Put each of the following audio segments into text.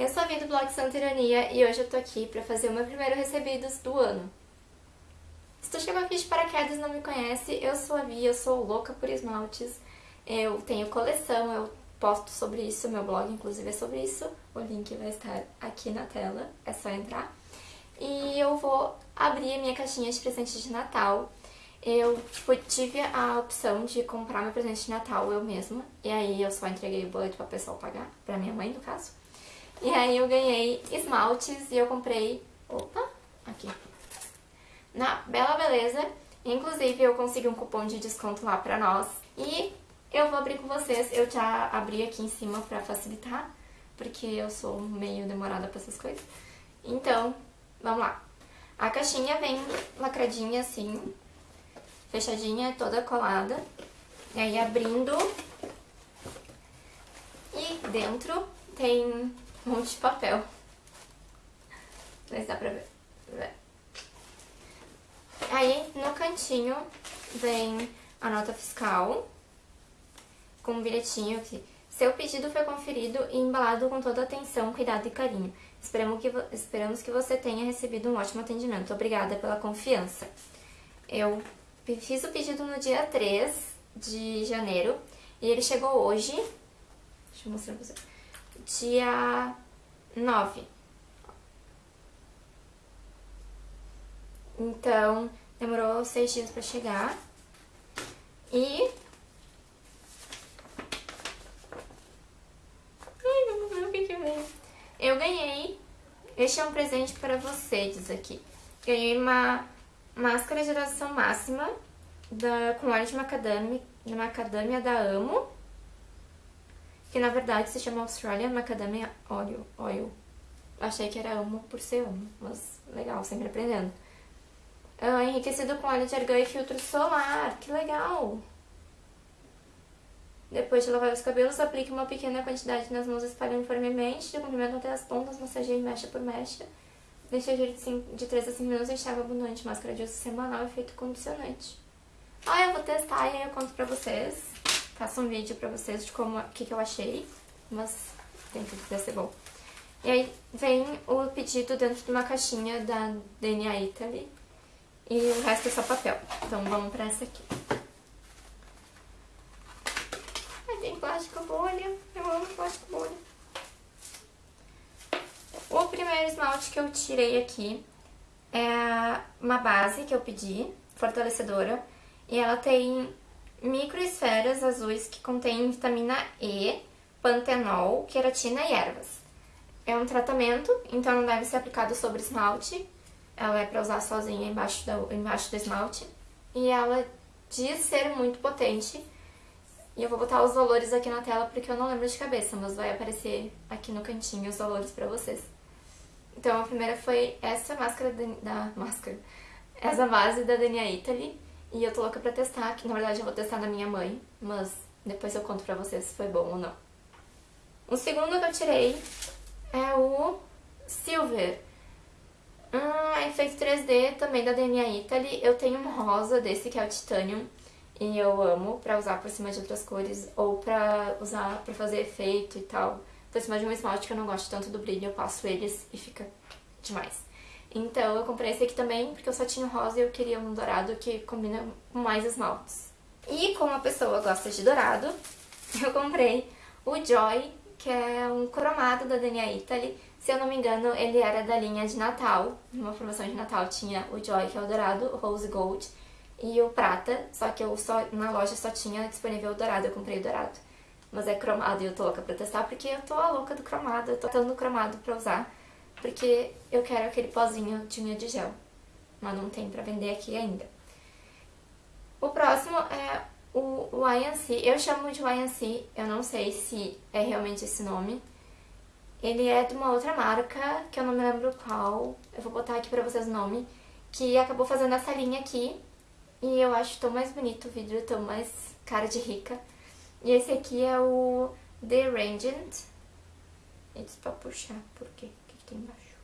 eu sou a Vi do blog Santa Ironia e hoje eu tô aqui pra fazer o meu primeiro recebidos do ano. Se tu chegou aqui de paraquedas e não me conhece, eu sou a Vi, eu sou louca por esmaltes. Eu tenho coleção, eu posto sobre isso, meu blog inclusive é sobre isso. O link vai estar aqui na tela, é só entrar. E eu vou abrir a minha caixinha de presente de Natal. Eu tive a opção de comprar meu presente de Natal eu mesma, e aí eu só entreguei o boleto pra pessoa pagar, pra minha mãe no caso. E aí eu ganhei esmaltes e eu comprei, opa, aqui, na Bela Beleza. Inclusive eu consegui um cupom de desconto lá pra nós. E eu vou abrir com vocês, eu já abri aqui em cima pra facilitar, porque eu sou meio demorada pra essas coisas. Então, vamos lá. A caixinha vem lacradinha assim, fechadinha, toda colada. E aí abrindo, e dentro tem um monte de papel. Se dá pra ver. Aí no cantinho vem a nota fiscal com um bilhetinho aqui. Seu pedido foi conferido e embalado com toda atenção, cuidado e carinho. Esperamos que, esperamos que você tenha recebido um ótimo atendimento. Obrigada pela confiança. Eu fiz o pedido no dia 3 de janeiro e ele chegou hoje. Deixa eu mostrar pra você. Dia 9. Então, demorou seis dias pra chegar. E... Ai, vamos ver o que que vem. Eu ganhei... Este é um presente para você, diz aqui. Ganhei uma máscara de hidratação máxima da, com óleo de macadâmia, de macadâmia da Amo. Que na verdade se chama Australian Macadamia Oil. Oil. Achei que era Amo por ser Amo, mas legal, sempre aprendendo. Uh, enriquecido com óleo de argão e filtro solar, que legal! Depois de lavar os cabelos, aplique uma pequena quantidade nas mãos, espalhe uniformemente, de comprimento até as pontas, massageie mecha por mecha. Deixe agir de, de 3 a 5 minutos, enxágue abundante, máscara de uso semanal, efeito condicionante. Ah, eu vou testar e aí eu conto pra vocês. Faço um vídeo pra vocês de como, o que, que eu achei, mas tem que ser bom. E aí vem o pedido dentro de uma caixinha da DNA Italy, e o resto é só papel. Então vamos pra essa aqui. Aí tem plástico bolha. Eu amo plástico bolha. O primeiro esmalte que eu tirei aqui é uma base que eu pedi, fortalecedora. E ela tem microesferas azuis que contém vitamina E, pantenol, queratina e ervas. É um tratamento, então não deve ser aplicado sobre esmalte. Ela é pra usar sozinha embaixo do, embaixo do esmalte. E ela diz ser muito potente. E eu vou botar os valores aqui na tela porque eu não lembro de cabeça, mas vai aparecer aqui no cantinho os valores pra vocês. Então a primeira foi essa máscara da... máscara. Essa base da Dania Italy. E eu tô louca pra testar, que na verdade eu vou testar na minha mãe, mas depois eu conto pra vocês se foi bom ou não. O segundo que eu tirei é o Silver. Ah, efeito 3D também da DNA Italy. Eu tenho um rosa desse que é o Titanium. E eu amo pra usar por cima de outras cores ou pra usar pra fazer efeito e tal. Por cima de um esmalte que eu não gosto tanto do brilho, eu passo eles e fica demais. Então eu comprei esse aqui também porque eu só tinha rosa e eu queria um dourado que combina com mais esmaltes. E como a pessoa gosta de dourado, eu comprei o Joy, que é um cromado da DNA Italy se eu não me engano, ele era da linha de Natal. Numa promoção de Natal tinha o Joy, que é o dourado, o Rose Gold e o prata. Só que eu só, na loja só tinha disponível o dourado, eu comprei o dourado. Mas é cromado e eu tô louca pra testar, porque eu tô a louca do cromado. Eu tô tentando cromado pra usar, porque eu quero aquele pozinho de unha de gel. Mas não tem pra vender aqui ainda. O próximo é o YNC. Eu chamo de YNC, eu não sei se é realmente esse nome. Ele é de uma outra marca, que eu não me lembro qual, eu vou botar aqui pra vocês o nome, que acabou fazendo essa linha aqui, e eu acho tão mais bonito o vidro, tão mais cara de rica. E esse aqui é o The Rangent. E disse pra puxar, por quê? Tem embaixo?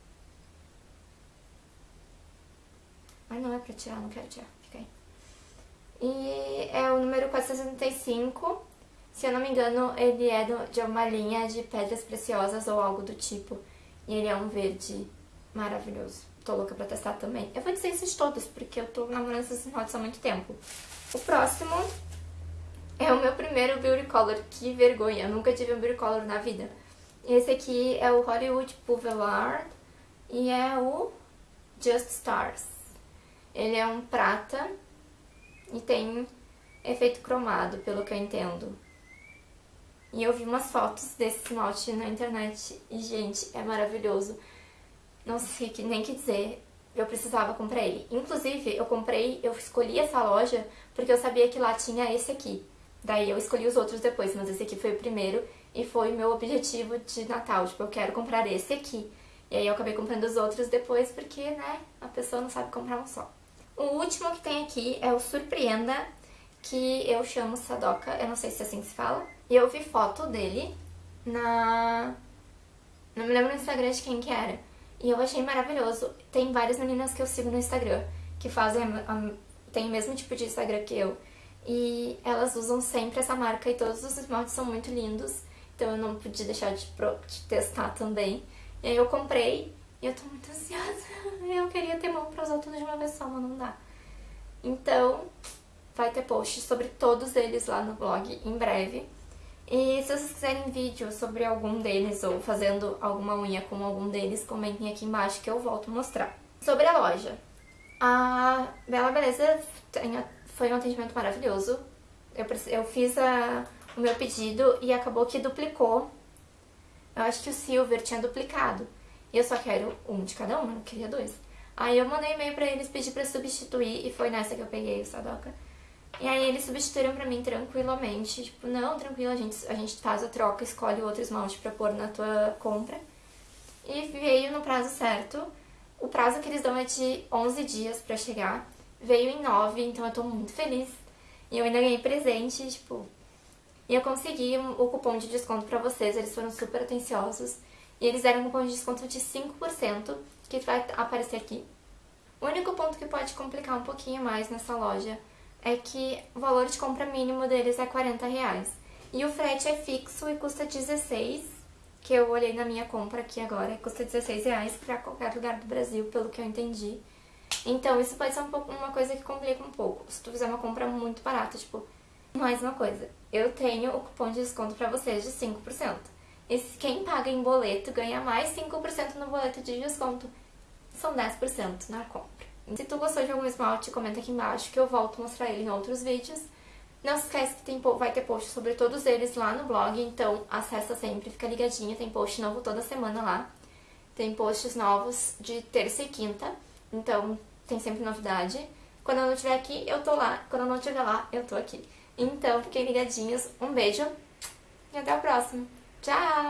Ai, não é pra tirar, não quero tirar, fica aí. E é o número 465 Se eu não me engano, ele é de uma linha de pedras preciosas ou algo do tipo. E ele é um verde maravilhoso. Tô louca pra testar também. Eu vou dizer esses todos, porque eu tô namorando esses esmaltes há muito tempo. O próximo é o meu primeiro Beauty Color. Que vergonha, eu nunca tive um Beauty Color na vida. Esse aqui é o Hollywood Boulevard e é o Just Stars. Ele é um prata e tem efeito cromado, pelo que eu entendo. E eu vi umas fotos desse esmalte na internet e, gente, é maravilhoso. Não sei nem que dizer, eu precisava comprar ele. Inclusive, eu comprei, eu escolhi essa loja porque eu sabia que lá tinha esse aqui. Daí eu escolhi os outros depois, mas esse aqui foi o primeiro e foi o meu objetivo de Natal. Tipo, eu quero comprar esse aqui. E aí eu acabei comprando os outros depois porque, né, a pessoa não sabe comprar um só. O último que tem aqui é o Surpreenda, que eu chamo Sadoka, eu não sei se é assim que se fala. E eu vi foto dele na... Não me lembro no Instagram de quem que era. E eu achei maravilhoso. Tem várias meninas que eu sigo no Instagram que fazem a... tem o mesmo tipo de Instagram que eu. E elas usam sempre essa marca e todos os esmaltes são muito lindos. Então eu não podia deixar de, de testar também. E aí eu comprei e eu tô muito ansiosa. Eu queria ter mão pra usar tudo de uma vez só, mas não dá. Então, vai ter post sobre todos eles lá no blog em breve. E se vocês quiserem vídeo sobre algum deles ou fazendo alguma unha com algum deles, comentem aqui embaixo que eu volto mostrar. Sobre a loja. A Bela Beleza foi um atendimento maravilhoso. Eu, eu fiz a, o meu pedido e acabou que duplicou. Eu acho que o Silver tinha duplicado. E eu só quero um de cada um, eu não queria dois. Aí eu mandei e-mail pra eles, pedi pra substituir e foi nessa que eu peguei o Sadoka. E aí eles substituíram pra mim tranquilamente, tipo, não, tranquilo, a gente, a gente faz a troca, escolhe outro esmalte pra pôr na tua compra. E veio no prazo certo. O prazo que eles dão é de 11 dias pra chegar. Veio em 9, então eu tô muito feliz. E eu ainda ganhei presente, tipo... E eu consegui o cupom de desconto pra vocês, eles foram super atenciosos. E eles deram um cupom de desconto de 5%, que vai aparecer aqui. O único ponto que pode complicar um pouquinho mais nessa loja é que o valor de compra mínimo deles é 40 reais. E o frete é fixo e custa 16, que eu olhei na minha compra aqui agora, custa 16 reais pra qualquer lugar do Brasil, pelo que eu entendi. Então isso pode ser um pouco, uma coisa que complica um pouco, se tu fizer uma compra muito barata, tipo, mais uma coisa, eu tenho o cupom de desconto pra vocês de 5%. E quem paga em boleto ganha mais 5% no boleto de desconto. São 10% na compra. Se tu gostou de algum esmalte, comenta aqui embaixo que eu volto a mostrar ele em outros vídeos. Não se esquece que tem, vai ter post sobre todos eles lá no blog, então acessa sempre, fica ligadinho, tem post novo toda semana lá. Tem posts novos de terça e quinta, então tem sempre novidade. Quando eu não estiver aqui, eu tô lá. Quando eu não estiver lá, eu tô aqui. Então, fiquem ligadinhos. Um beijo e até o próximo. Tchau!